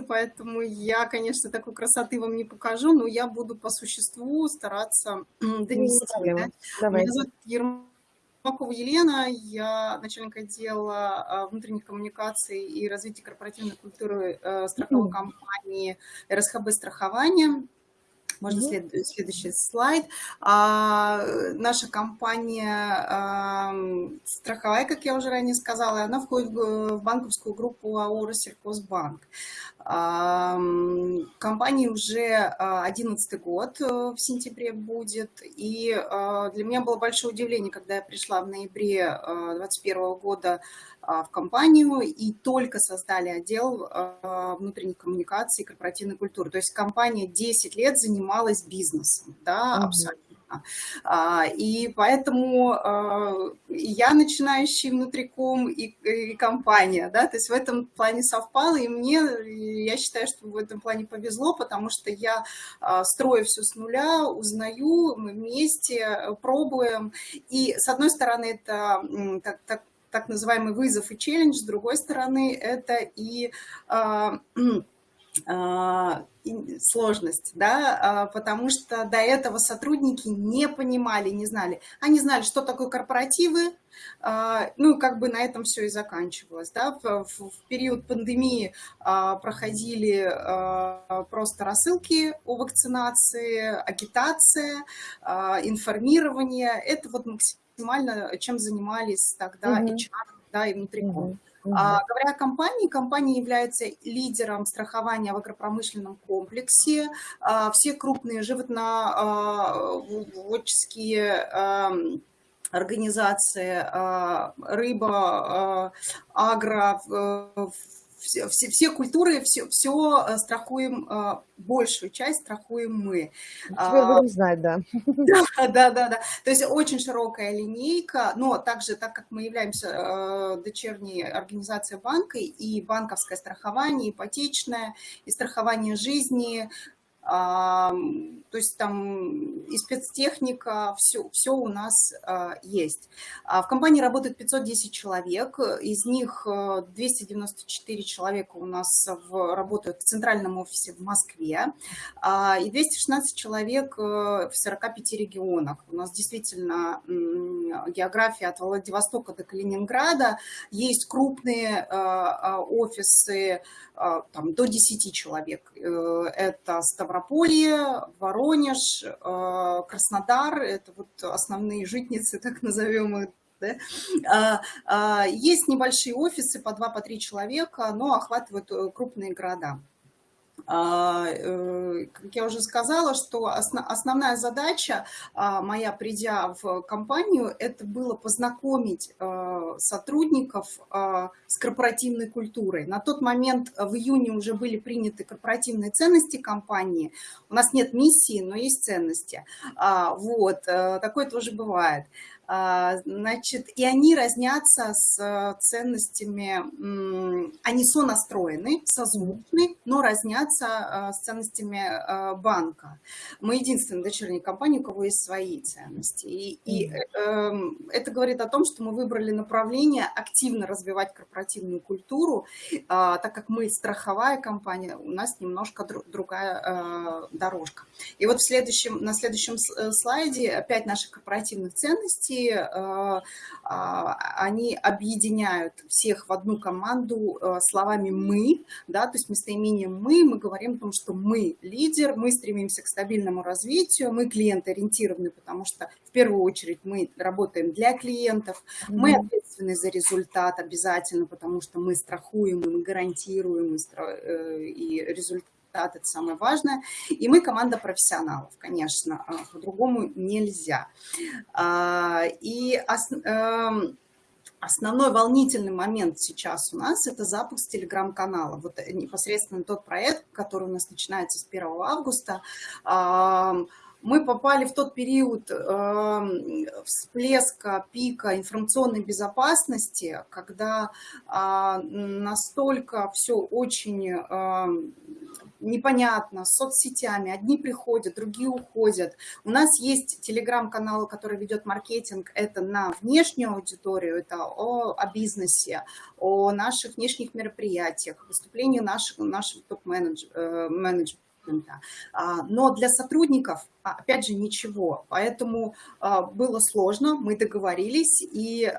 поэтому я, конечно, такой красоты вам не покажу, но я буду по существу стараться донести. Да? Меня зовут Ермакова Елена, я начальник отдела а, внутренних коммуникаций и развития корпоративной культуры э, страховой компании РСХБ «Страхование». Можно след, следующий слайд. А, наша компания а, страховая, как я уже ранее сказала, она входит в банковскую группу АО «Россельхозбанк». А, компании уже 11 год э, в сентябре будет, и а, для меня было большое удивление, когда я пришла в ноябре 2021 а, года в компанию и только создали отдел внутренних коммуникаций и корпоративной культуры. То есть компания 10 лет занималась бизнесом, да, абсолютно. А, и поэтому а, я начинающий внутриком и, и компания, да, то есть в этом плане совпало, и мне, я считаю, что в этом плане повезло, потому что я а, строю все с нуля, узнаю, мы вместе пробуем, и с одной стороны это так, так, так называемый вызов и челлендж, с другой стороны это и а, сложность, да, а, потому что до этого сотрудники не понимали, не знали. Они знали, что такое корпоративы, а, ну, как бы на этом все и заканчивалось, да. В период пандемии проходили просто рассылки о вакцинации, агитация, информирование. Это вот максимально чем занимались тогда mm -hmm. HR, да, и внутриком. Mm -hmm. А, говоря о компании, компания является лидером страхования в агропромышленном комплексе. А, все крупные животноводческие а, организации, а, рыба, а, агро, все, все, все культуры, все, все э, страхуем, э, большую часть страхуем мы. Теперь а, будем знать, да. Да, да, да, да. То есть очень широкая линейка, но также, так как мы являемся э, дочерней организацией банка, и банковское страхование, ипотечное, и страхование жизни, то есть там и спецтехника, все, все у нас а, есть. А в компании работает 510 человек, из них 294 э, человека у нас в, работают в центральном офисе в Москве, а, и 216 человек э, в 45 регионах. У нас действительно география от Владивостока до Калининграда, есть крупные э, офисы, там, до 10 человек. Это Ставрополье, Воронеж, э, Краснодар, это вот основные житницы, так назовем их, да? А, а, есть небольшие офисы по 2-3 человека, но охватывают э, крупные города. А, э, как я уже сказала, что основная задача а, моя, придя в компанию, это было познакомить а, сотрудников с корпоративной культурой. На тот момент в июне уже были приняты корпоративные ценности компании. У нас нет миссии, но есть ценности. Вот, э, такое тоже бывает. А, значит, и они разнятся с э, ценностями, они сонастроены, созвучны, но разнятся э, с ценностями э, банка. Мы единственная дочерняя компания, у кого есть свои ценности. И, и эм, это говорит о том, что мы выбрали направление активно развивать корпоративную культуру, а, так как мы страховая компания, у нас немножко другая дорожка. И вот в следующем, на следующем слайде опять наших корпоративных ценностей, Э, а, они объединяют всех в одну команду э, словами «мы», да, то есть местоимением «мы» мы говорим о том, что мы лидер, мы стремимся к стабильному развитию, мы клиент-ориентированы, потому что в первую очередь мы работаем для клиентов, mm -hmm. мы ответственны за результат обязательно, потому что мы страхуем, мы гарантируем э, и результат результат, это самое важное. И мы команда профессионалов, конечно, а, по-другому нельзя. А, и эм, основной волнительный момент сейчас у нас – это запуск телеграм-канала. Вот непосредственно тот проект, который у нас начинается с 1 августа, мы попали в тот период э, всплеска, пика информационной безопасности, когда э, настолько все очень э, непонятно, с соцсетями. Одни приходят, другие уходят. У нас есть телеграм-канал, который ведет маркетинг. Это на внешнюю аудиторию, это о, о бизнесе, о наших внешних мероприятиях, выступлении наших, наших топ-менеджеров а, но для сотрудников, а, опять же, ничего. Поэтому а, было сложно, мы договорились, и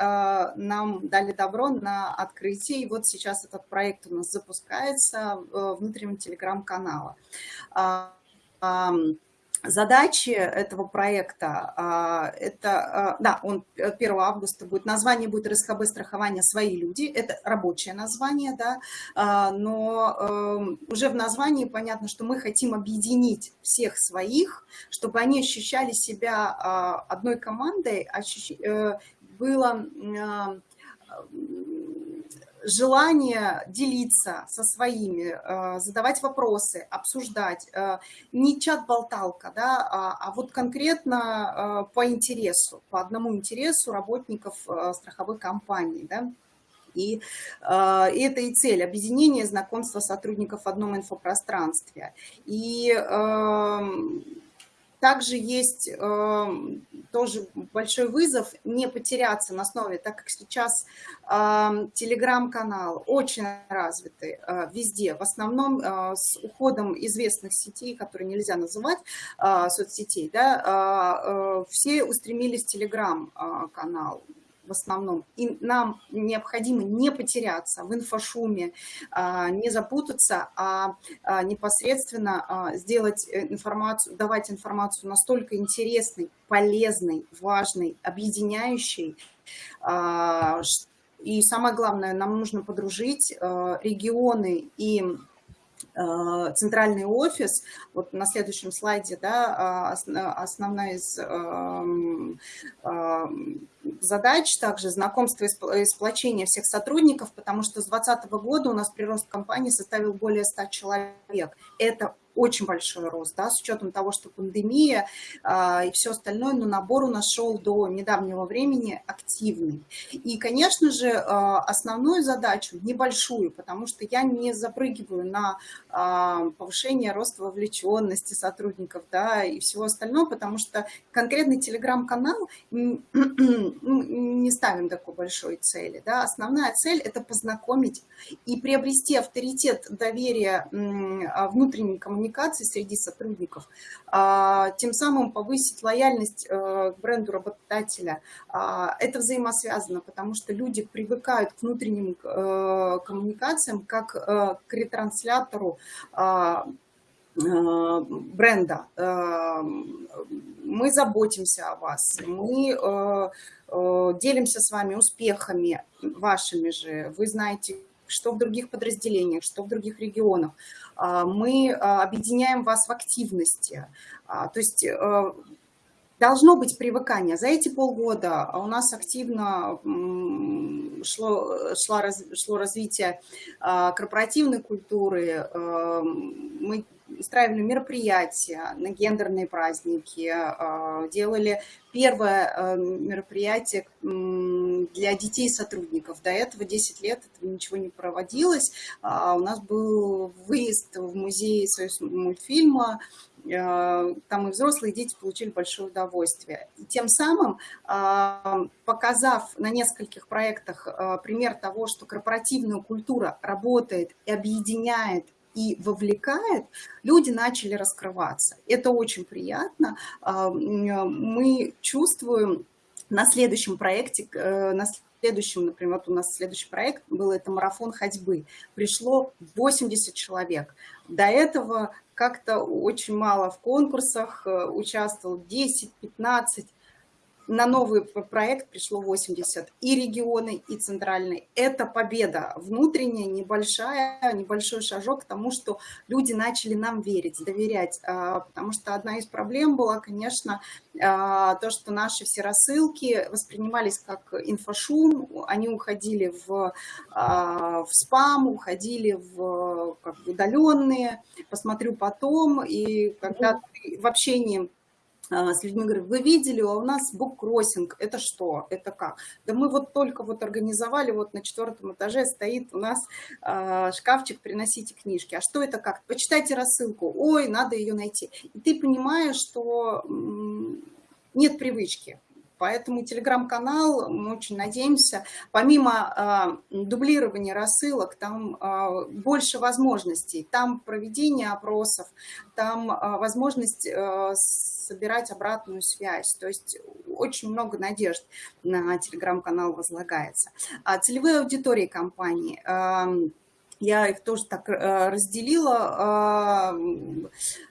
нам дали добро на открытие. И вот сейчас этот проект у нас запускается внутреннего телеграм-канала. Задачи этого проекта, а, это, а, да, он 1 августа будет, название будет РСХБ страхования. «Свои люди», это рабочее название, да, а, но эм, уже в названии понятно, что мы хотим объединить всех своих, чтобы они ощущали себя одной командой, э, было желание делиться со своими, э, задавать вопросы, обсуждать. Э, не чат-болталка, да, а, а вот конкретно э, по интересу, по одному интересу работников страховых компаний. Да. И, и это и цель – объединение знакомства сотрудников в одном инфопространстве. И эм, также есть э, тоже большой вызов не потеряться на основе, так как сейчас э, телеграм-канал очень развитый э, везде, в основном э, с уходом известных сетей, которые нельзя называть э, соцсетей, да, э, э, все устремились телеграм-канал в основном. И нам необходимо не потеряться в инфошуме, а, не запутаться, а, а непосредственно а, сделать информацию, давать информацию настолько интересной, полезной, важной, объединяющей, и самое главное, нам нужно подружить регионы и Э, центральный офис, вот на следующем слайде, да, а, основная из эм, эм, задач также знакомство и сплочение всех сотрудников, потому что с 2020 года у нас прирост компании составил более 100 человек. Это очень большой рост, да, с учетом того, что пандемия а, и все остальное, но набор у нас шел до недавнего времени активный. И, конечно же, а, основную задачу, небольшую, потому что я не запрыгиваю на а, повышение роста вовлеченности сотрудников, да, и всего остального, потому что конкретный телеграм-канал ну, не ставим такой большой цели, да, основная цель – это познакомить и приобрести авторитет доверия внутренней коммуникации коммуникации среди сотрудников, а, тем самым повысить лояльность э, к бренду работодателя. А, это взаимосвязано, потому что люди привыкают к внутренним э, коммуникациям как э, к ретранслятору а, бренда. Мы заботимся о вас, мы делимся с вами успехами вашими же. Вы знаете, что в других подразделениях, что в других регионах. А, мы а, объединяем вас в активности. А, то есть э, должно быть привыкание. За эти полгода у нас активно шло, шло, шло развитие корпоративной культуры. Э, мы устраивали мероприятия на гендерные праздники, делали первое э, мероприятие для детей сотрудников. До этого 10 лет этого ничего не проводилось. У нас был выезд в музей Союз мультфильма, э, там и взрослые, и дети получили большое удовольствие. И тем самым, э, показав на нескольких проектах пример того, что корпоративная культура работает и объединяет и вовлекает, люди начали раскрываться. Это очень приятно. А, мы чувствуем на следующем проекте, э, на следующем, например, вот у нас следующий проект был, это марафон ходьбы. Пришло 80 человек. До этого как-то очень мало в конкурсах, э, участвовал 10-15 на новый проект пришло 80 и регионы, и центральный. Это победа внутренняя, небольшая, небольшой шажок к тому, что люди начали нам верить, доверять. А, потому что одна из проблем была, конечно, а, то, что наши все рассылки воспринимались как инфошум, они уходили в, а, в спам, уходили в как бы, удаленные, посмотрю потом, и когда в общении с людьми говорю, вы видели, а у нас буккроссинг, это что, это как? Да мы вот только вот организовали, вот на четвертом этаже стоит у нас э, шкафчик, приносите книжки. А что это как? Почитайте рассылку, ой, надо ее найти. И ты понимаешь, что нет привычки. Поэтому телеграм-канал, мы очень надеемся, помимо э, дублирования рассылок, там э, больше возможностей. Там проведение опросов, там э, возможность собирать обратную связь. То есть очень много надежд на телеграм-канал возлагается. А целевые аудитории компании – я их тоже так э, разделила.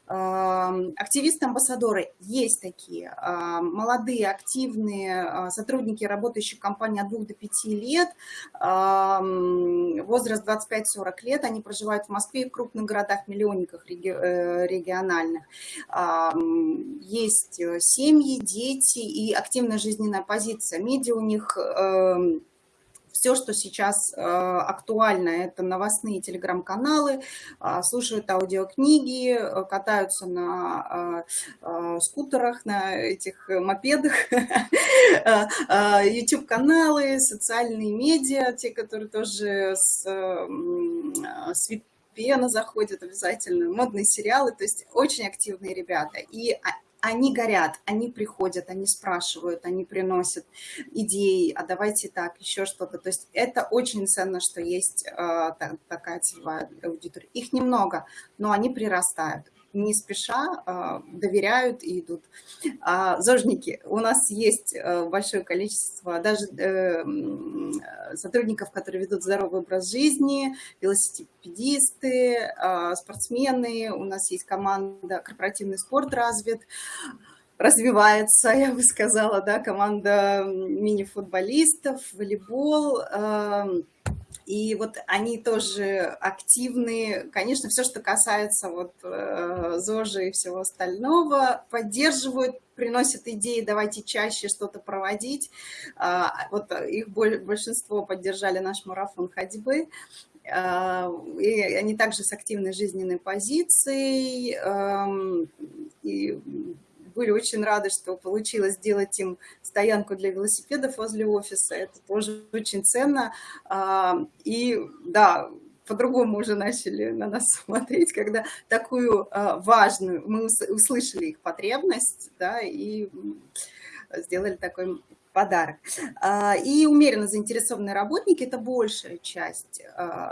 Активисты-амбассадоры есть такие, молодые, активные сотрудники, работающие в компании от 2 до 5 лет, возраст 25-40 лет, они проживают в Москве и в крупных городах-миллионниках э, региональных. Есть э, семьи, дети и активная жизненная позиция. Медиа у них все, что сейчас э, актуально, это новостные телеграм-каналы, э, слушают аудиокниги, э, катаются на скутерах, на этих мопедах, YouTube-каналы, социальные медиа, те, которые тоже с, с VPN заходят обязательно, модные сериалы, то есть очень активные ребята. И они горят, они приходят, они спрашивают, они приносят идеи, а давайте так, еще что-то. То есть это очень ценно, что есть э, такая целевая аудитория. Их немного, но они прирастают не спеша а, доверяют и идут. А, зожники. У нас есть э, большое количество даже э, сотрудников, которые ведут здоровый образ жизни, велосипедисты, а, спортсмены. У нас есть команда «Корпоративный спорт развит» развивается, я бы сказала, да, команда мини-футболистов, волейбол, и вот они тоже активны. Конечно, все, что касается вот э, ЗОЖа и всего остального, поддерживают, приносят идеи, давайте чаще что-то проводить. А, вот их большинство поддержали наш марафон ходьбы. А, и они также с активной жизненной позицией. Эм, были очень рады, что получилось сделать им стоянку для велосипедов возле офиса. Это тоже очень ценно. А, и да, по-другому уже начали на нас смотреть, когда такую а, важную, мы услышали их потребность, да, и сделали такой подарок. А, и умеренно заинтересованные работники – это большая часть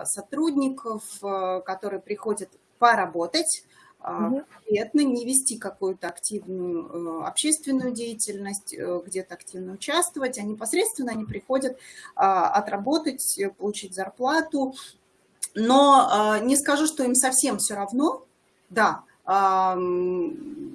сотрудников, которые приходят поработать, конкретно, не вести какую-то активную э, общественную деятельность, э, где-то активно участвовать, а непосредственно они приходят а, отработать, э, получить зарплату. Но а, не скажу, что им совсем все равно, да,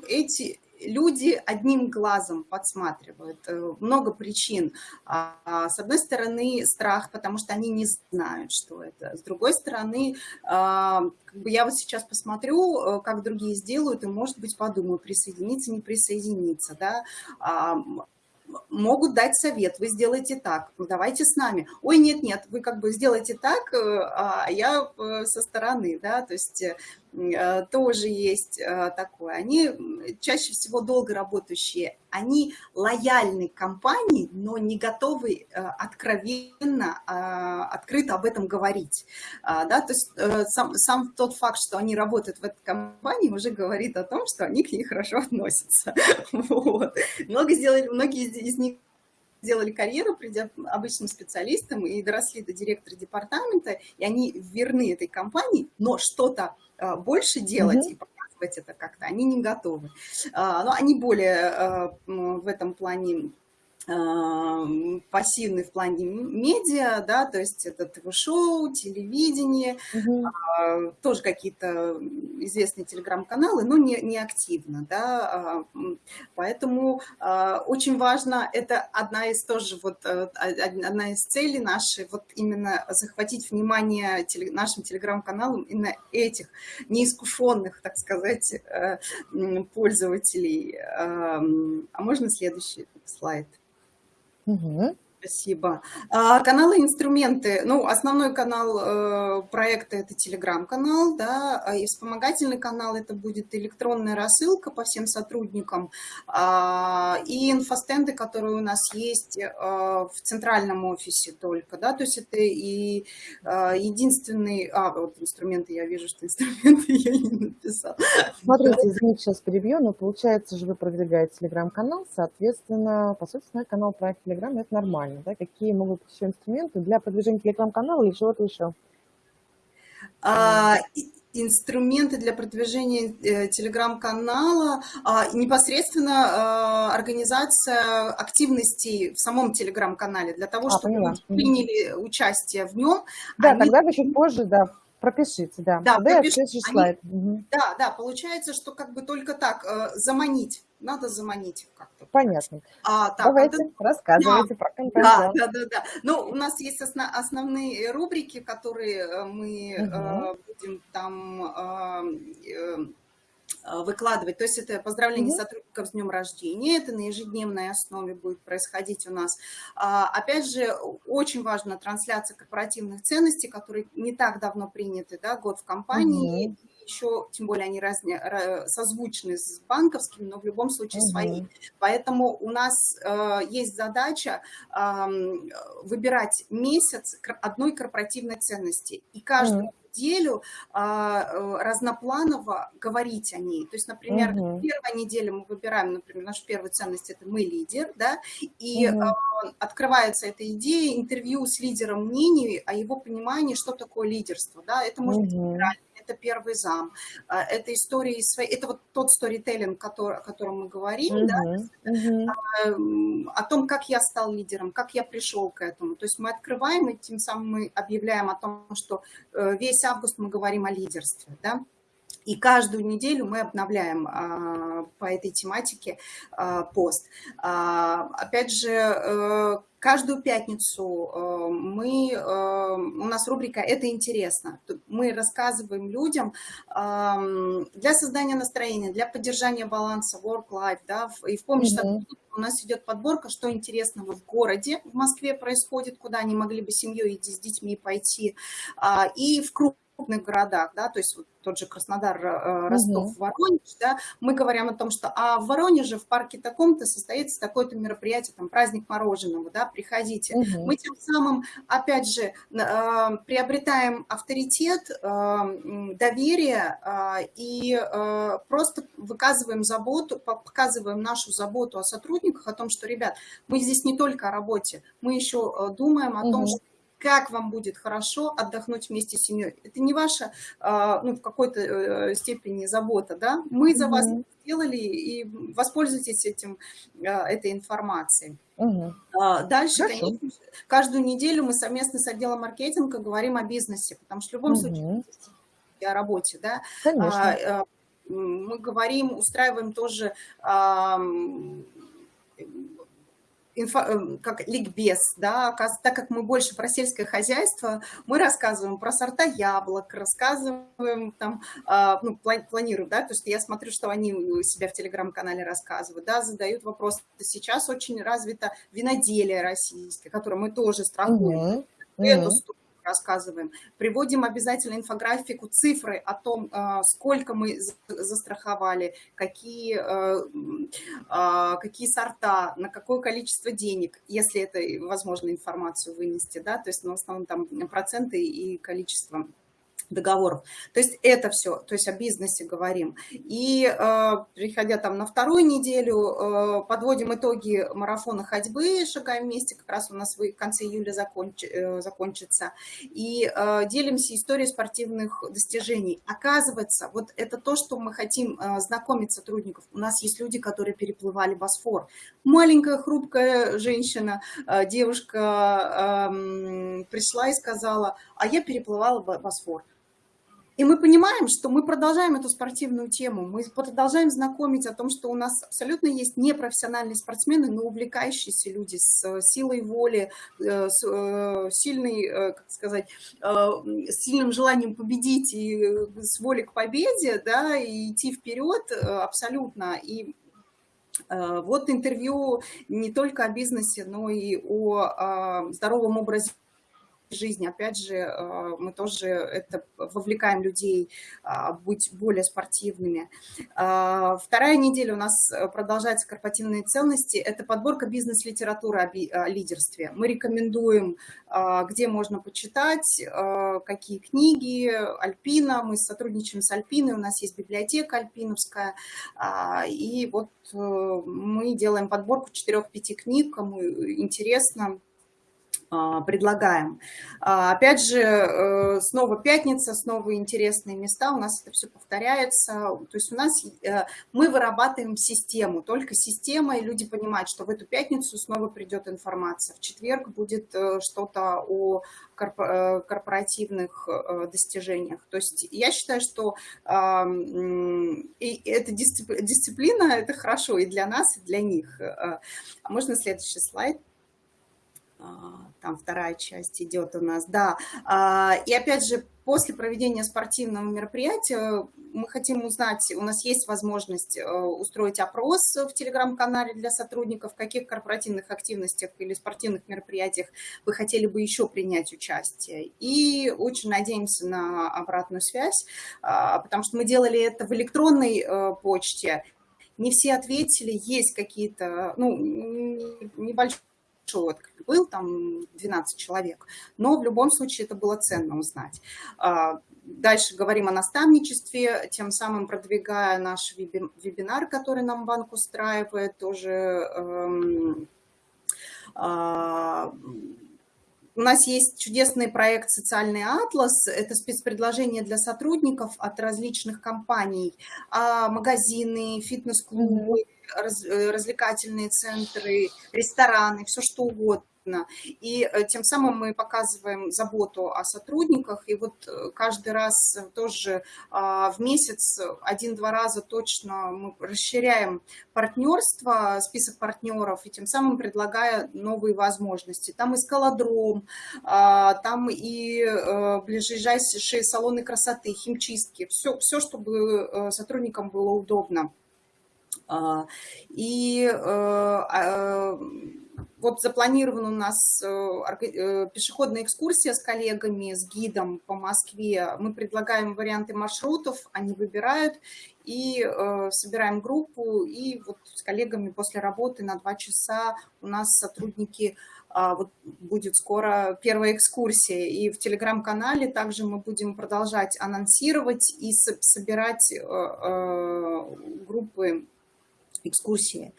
эти, люди одним глазом подсматривают. Э, много причин. А, а, с одной стороны, страх, потому что они не знают, что это. С другой стороны, а, я вот сейчас посмотрю, э, как другие сделают, и, может быть, подумаю, присоединиться, не присоединиться. Да? могут дать совет, вы сделаете так, давайте с нами. Ой, нет-нет, вы как бы сделайте так, э, а я со стороны, да, то есть тоже есть э, такое. Они чаще всего долго работающие, они лояльны компании, но не готовы э, откровенно, открыто об этом говорить. А, да? То есть сам, сам тот факт, что они работают в этой компании, уже говорит о том, что они к ней хорошо относятся. Вот. Много сделали, многие из них сделали карьеру, придя обычным специалистам и доросли до директора департамента, и они верны этой компании, но что-то а, больше делать и показывать это как-то они не готовы. А, но они более а, в этом плане пассивный в плане медиа, да, то есть это ТВ-шоу, телевидение, угу. а, тоже какие-то известные телеграм-каналы, но не, не активно, да, а, поэтому а, очень важно, это одна из тоже вот, э, одна из целей нашей, вот именно захватить внимание теле, нашим телеграм-каналам именно этих неискушенных, так сказать, э, пользователей. А можно следующий слайд? Угу. Спасибо. А, каналы инструменты. Ну, основной канал э, проекта – это телеграм-канал, да, а и вспомогательный канал – это будет электронная рассылка по всем сотрудникам а, и инфостенды, которые у нас есть э, в центральном офисе только, да, то есть это и э, единственный… А, вот инструменты, я вижу, что инструменты я не написала. Смотрите, извините, сейчас перебью, но получается же вы продвигаете телеграм-канал, соответственно, по сути, на канал проект телеграм – это нормально правильно, да? Какие могут быть еще инструменты для продвижения телеграм-канала или чего-то еще? А, инструменты для продвижения э, телеграм-канала, а, непосредственно а, организация активностей в самом телеграм-канале для того, а, чтобы поняла. приняли участие в нем. Да, они... тогда вы чуть позже, да, пропишите, да. Да, пропишите. Они... Угу. да, да, получается, что как бы только так э, заманить надо заманить как-то. Понятно. А, так, Давайте, это... рассказывайте да, про компенсацию. Да, да, да, да. Ну, у нас есть основ... основные рубрики, которые э, мы угу. э, будем там... Э, э, выкладывать. То есть это поздравление mm сотрудников с днем рождения, это на ежедневной основе будет происходить у нас. А, опять же, очень важна трансляция корпоративных ценностей, которые не так давно приняты, да, год в компании, mm еще, тем более они разне, созвучны с банковскими, но в любом случае угу. свои. Поэтому у нас э, есть задача э, выбирать месяц одной корпоративной ценности. И каждую угу неделю а, э, разнопланово говорить о ней. То есть, например, угу. первая неделя мы выбираем, например, нашу первую ценность – это «мы лидер», да, и угу. открывается эта идея интервью с лидером мнений о его понимании, что такое лидерство. Да. Это может угу. быть это первый зам, а, это истории свои, это вот тот сторителлинг, который, о котором мы говорим, -huh, да, -huh. о том, как я стал лидером, как я пришел к этому. То есть мы открываем и тем самым мы объявляем о том, что э, весь август мы говорим о лидерстве, да. И каждую неделю мы обновляем а, по этой тематике а, пост. А, опять же, э, каждую пятницу э, мы, э, у нас рубрика «Это интересно». Мы рассказываем людям для создания настроения, для поддержания баланса work-life, да, и в помощь mm -hmm. у нас идет подборка, что интересного в городе, в Москве происходит, куда они могли бы семьей и с детьми пойти, и в круг крупных городах, да, то есть вот тот же Краснодар, э, Ростов, угу. Воронеж, да, мы говорим о том, что а в Воронеже в парке таком-то состоится такое-то мероприятие, там праздник мороженого, да, приходите. Угу. Мы тем самым, опять же, э, приобретаем авторитет, э, доверие и просто выказываем заботу, показываем нашу заботу о сотрудниках, о том, что, ребят, мы здесь не только о работе, мы еще думаем о угу. том, что как вам будет хорошо отдохнуть вместе с семьей. Это не ваша, а, ну, в какой-то э, степени забота, да? Мы за вас сделали, и воспользуйтесь этим, а, этой информацией. Угу. Дальше, Хорошо. конечно, каждую неделю мы совместно с отделом маркетинга говорим о бизнесе, потому что в любом угу. случае о работе, да. Конечно. Мы говорим, устраиваем тоже инфо, эм, как ликбез, да, так как мы больше про сельское хозяйство, мы рассказываем про сорта яблок, рассказываем там, а, ну, планируем, да, то есть я смотрю, что они у себя в телеграм-канале рассказывают, да, задают вопрос. Сейчас очень развито виноделие российское, которое мы тоже страхуем. Угу. Эту рассказываем. Приводим обязательно инфографику, цифры о том, а, сколько мы застраховали, какие, э, а, какие сорта, на какое количество денег, если это возможно информацию вынести, да, то есть ну, в основном там проценты и количество договоров. То есть это все, то есть о бизнесе говорим. И э, приходя там на вторую неделю, э, подводим итоги марафона ходьбы, шагаем вместе, как раз у нас в конце июля законч, э, закончится. И э, делимся историей спортивных достижений. Оказывается, вот это то, что мы хотим э, знакомить сотрудников. У нас есть люди, которые переплывали Босфор. Маленькая хрупкая женщина, э, девушка э, пришла и сказала, а я переплывала Босфор. И мы понимаем, что мы продолжаем эту спортивную тему, мы продолжаем знакомить о том, что у нас абсолютно есть непрофессиональные спортсмены, но увлекающиеся люди с э, силой воли, э, с э, сильной, как сказать, с сильным желанием победить и с волей к победе, да, и идти вперед абсолютно. И Вот интервью не только о бизнесе, но и о здоровом образе жизни. Опять же, э, мы тоже это вовлекаем людей а, быть более спортивными. А, вторая неделя у нас продолжается корпоративные ценности. Это подборка бизнес-литературы о лидерстве. Мы рекомендуем, а, где можно почитать, какие книги. Альпина, мы сотрудничаем с Альпиной, у нас есть библиотека альпиновская. И вот э, мы делаем подборку 4-5 книг, кому интересно, предлагаем. А, опять же, э, снова пятница, снова интересные места, у нас это все повторяется. То есть у нас э, мы вырабатываем систему, только система, и люди понимают, что в эту пятницу снова придет информация. В четверг будет э, что-то о корпоративных достижениях. То есть я считаю, что эта дисциплина – это хорошо и для нас, и для них. А можно следующий слайд? А, там вторая часть идет у нас, да. А, и опять же, после проведения спортивного мероприятия мы хотим узнать, у нас есть возможность э, устроить опрос в телеграм-канале для сотрудников, в каких корпоративных активностях или спортивных мероприятиях вы хотели бы еще принять участие. И очень надеемся на обратную связь, а, потому что мы делали это в электронной э, почте, не все ответили, есть какие-то, ну, небольшие отклик был, там 12 человек, но в любом случае это было ценно узнать. А, дальше говорим о наставничестве, тем самым продвигая наш вебинар, который нам банк устраивает, тоже эм, а, у нас есть чудесный проект «Социальный атлас». Это спецпредложение для сотрудников от различных компаний. А магазины, фитнес-клубы, раз, э, развлекательные центры, рестораны, все что угодно. И э, тем самым мы показываем заботу о сотрудниках. И вот э, каждый раз тоже а, в месяц один-два раза точно мы расширяем партнерство, список партнеров, и тем самым предлагая новые возможности. Там и скалодром, а, там и ближайшие салоны красоты, химчистки, все, все чтобы сотрудникам было удобно. А, и э, а, вот запланирована у нас э, э, пешеходная экскурсия с коллегами, с гидом по Москве. Мы предлагаем варианты маршрутов, они выбирают, и собираем группу, и вот с коллегами после работы на два часа у нас сотрудники а, вот будет скоро первая экскурсия, и в телеграм-канале также мы будем продолжать анонсировать и собирать группы экскурсии.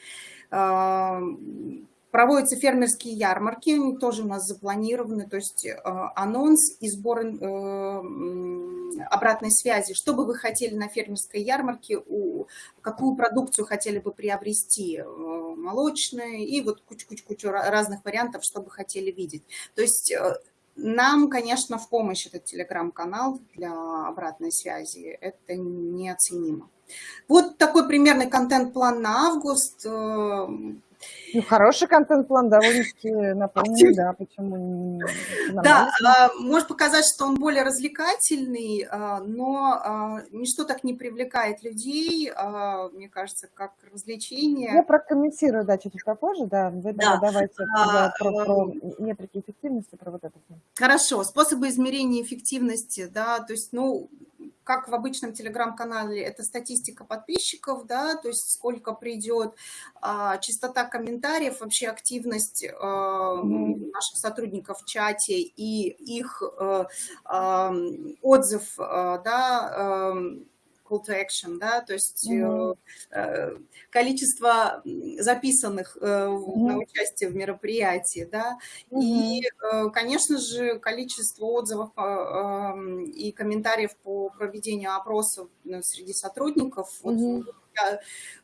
Проводятся фермерские ярмарки, тоже у нас запланированы, то есть э, анонс и сбор э, обратной связи. Что бы вы хотели на фермерской ярмарке, какую продукцию хотели бы приобрести, э, молочные и вот кучу-кучу разных вариантов, что бы хотели видеть. То есть нам, конечно, в помощь этот телеграм-канал для обратной связи, это неоценимо. Вот такой примерный контент-план на август. Ну, хороший контент-план, довольно-таки наполненный, да, почему Да, а, может показать, что он более развлекательный, а, но а, ничто так не привлекает людей, мне кажется, как развлечение. Я прокомментирую, да, чуть-чуть попозже, да, вы да. давайте а, про, про метрики эффективности, про вот это. Хорошо, способы измерения эффективности, да, то есть, ну, как в обычном телеграм-канале, это статистика подписчиков, да, то есть сколько придет, а, частота комментариев, вообще активность а, наших сотрудников в чате и их а, а, отзыв, а, да, а, call to action, да, то есть mm -hmm. количество записанных mm -hmm. на участие в мероприятии, да, mm -hmm. и, конечно же, количество отзывов и комментариев по проведению опросов среди сотрудников. Mm -hmm.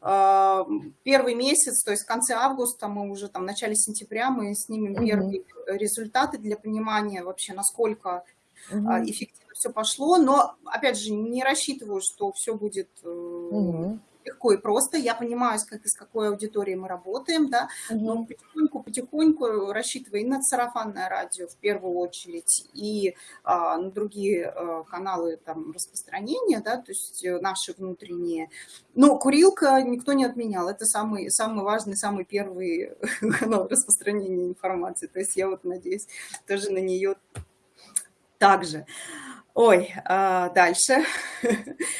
вот, первый месяц, то есть в конце августа, мы уже там в начале сентября, мы снимем mm -hmm. первые результаты для понимания вообще, насколько угу. эффективно все пошло, но, опять же, не рассчитываю, что все будет угу. легко и просто. Я понимаю, как, с какой аудиторией мы работаем, да, угу. но потихоньку, потихоньку рассчитывая и на сарафанное радио в первую очередь, и а, на другие а, каналы там, распространения, да, то есть наши внутренние. Но курилка никто не отменял. Это самый, самый важный, самый первый канал распространения информации. То есть я вот надеюсь тоже на нее также. Ой, а, дальше.